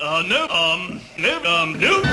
uh, no, um, no, um, no.